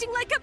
acting like a.